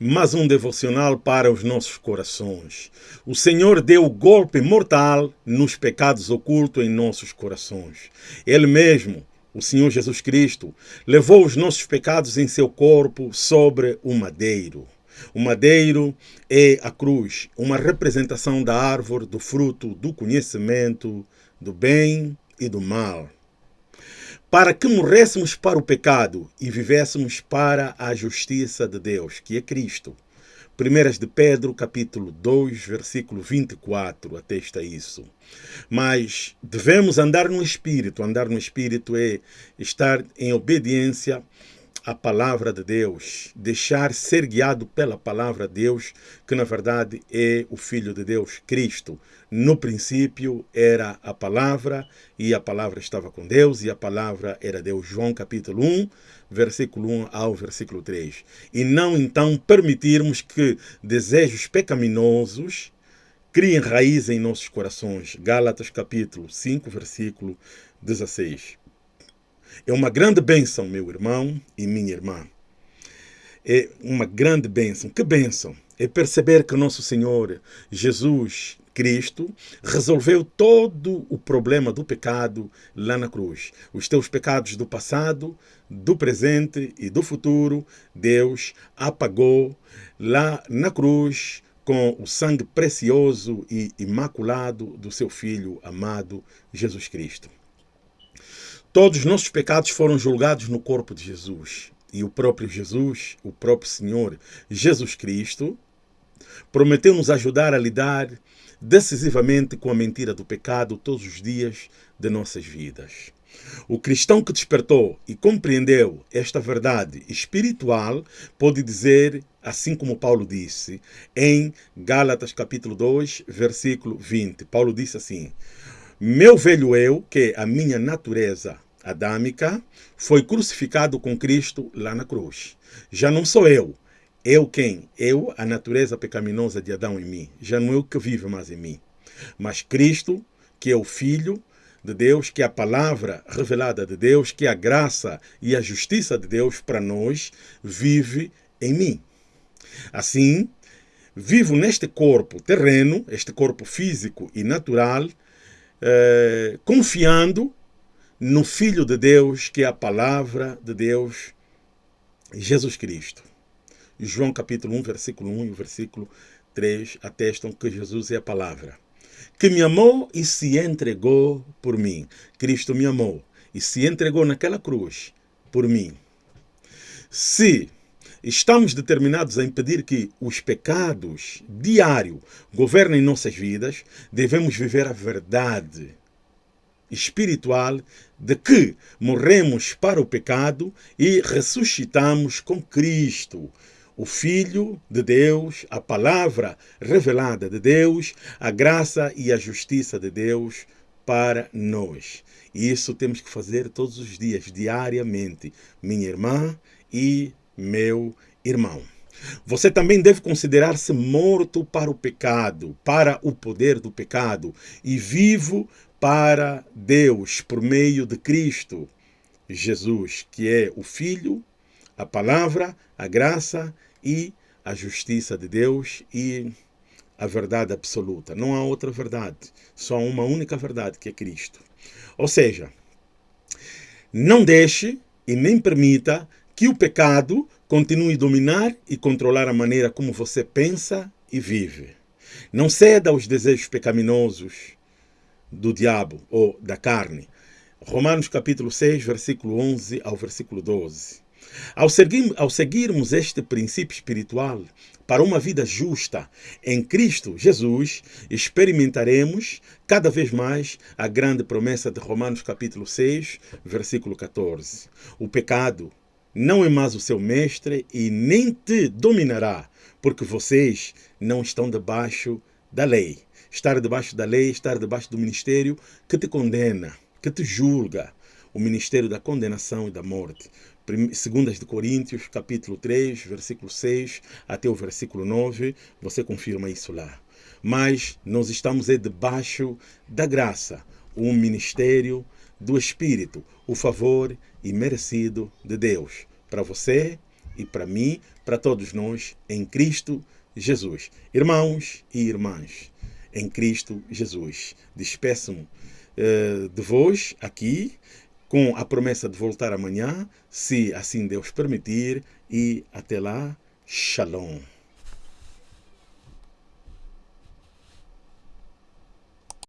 mais um devocional para os nossos corações. O Senhor deu o golpe mortal nos pecados ocultos em nossos corações. Ele mesmo, o Senhor Jesus Cristo, levou os nossos pecados em seu corpo sobre o madeiro. O madeiro é a cruz, uma representação da árvore do fruto do conhecimento do bem e do mal para que morrêssemos para o pecado e vivêssemos para a justiça de Deus, que é Cristo. 1 de Pedro, capítulo 2, versículo 24, atesta isso. Mas devemos andar no Espírito. Andar no Espírito é estar em obediência a palavra de Deus, deixar ser guiado pela palavra de Deus, que na verdade é o Filho de Deus, Cristo. No princípio era a palavra, e a palavra estava com Deus, e a palavra era Deus. João capítulo 1, versículo 1 ao versículo 3. E não então permitirmos que desejos pecaminosos criem raiz em nossos corações. Gálatas capítulo 5, versículo 16. É uma grande bênção, meu irmão e minha irmã. É uma grande bênção. Que bênção? É perceber que nosso Senhor Jesus Cristo resolveu todo o problema do pecado lá na cruz. Os teus pecados do passado, do presente e do futuro, Deus apagou lá na cruz com o sangue precioso e imaculado do seu Filho amado Jesus Cristo. Todos os nossos pecados foram julgados no corpo de Jesus. E o próprio Jesus, o próprio Senhor Jesus Cristo, prometeu nos ajudar a lidar decisivamente com a mentira do pecado todos os dias de nossas vidas. O cristão que despertou e compreendeu esta verdade espiritual pode dizer, assim como Paulo disse, em Gálatas capítulo 2, versículo 20. Paulo disse assim: Meu velho eu, que é a minha natureza adâmica, foi crucificado com Cristo lá na cruz. Já não sou eu. Eu quem? Eu, a natureza pecaminosa de Adão em mim. Já não é eu que vive mais em mim. Mas Cristo, que é o Filho de Deus, que é a palavra revelada de Deus, que é a graça e a justiça de Deus para nós, vive em mim. Assim, vivo neste corpo terreno, este corpo físico e natural, eh, confiando no Filho de Deus, que é a palavra de Deus, Jesus Cristo. João capítulo 1, versículo 1 e o versículo 3 atestam que Jesus é a palavra. Que me amou e se entregou por mim. Cristo me amou e se entregou naquela cruz por mim. Se estamos determinados a impedir que os pecados diários governem nossas vidas, devemos viver a verdade espiritual de que morremos para o pecado e ressuscitamos com Cristo, o Filho de Deus, a palavra revelada de Deus, a graça e a justiça de Deus para nós. E isso temos que fazer todos os dias, diariamente, minha irmã e meu irmão. Você também deve considerar-se morto para o pecado, para o poder do pecado, e vivo para Deus por meio de Cristo Jesus, que é o Filho, a palavra, a graça e a justiça de Deus e a verdade absoluta. Não há outra verdade, só uma única verdade, que é Cristo. Ou seja, não deixe e nem permita que o pecado continue a dominar e controlar a maneira como você pensa e vive. Não ceda aos desejos pecaminosos do diabo ou da carne. Romanos capítulo 6, versículo 11 ao versículo 12. Ao, seguir, ao seguirmos este princípio espiritual para uma vida justa em Cristo Jesus, experimentaremos cada vez mais a grande promessa de Romanos capítulo 6, versículo 14. O pecado não é mais o seu mestre e nem te dominará, porque vocês não estão debaixo da lei, estar debaixo da lei, estar debaixo do ministério que te condena, que te julga, o ministério da condenação e da morte. Segundas de Coríntios, capítulo 3, versículo 6 até o versículo 9, você confirma isso lá. Mas nós estamos aí debaixo da graça, o ministério do Espírito, o favor imerecido de Deus para você e para mim, para todos nós, em Cristo Jesus. Irmãos e irmãs, em Cristo Jesus. Despeço-me uh, de vós aqui, com a promessa de voltar amanhã, se assim Deus permitir, e até lá, Shalom.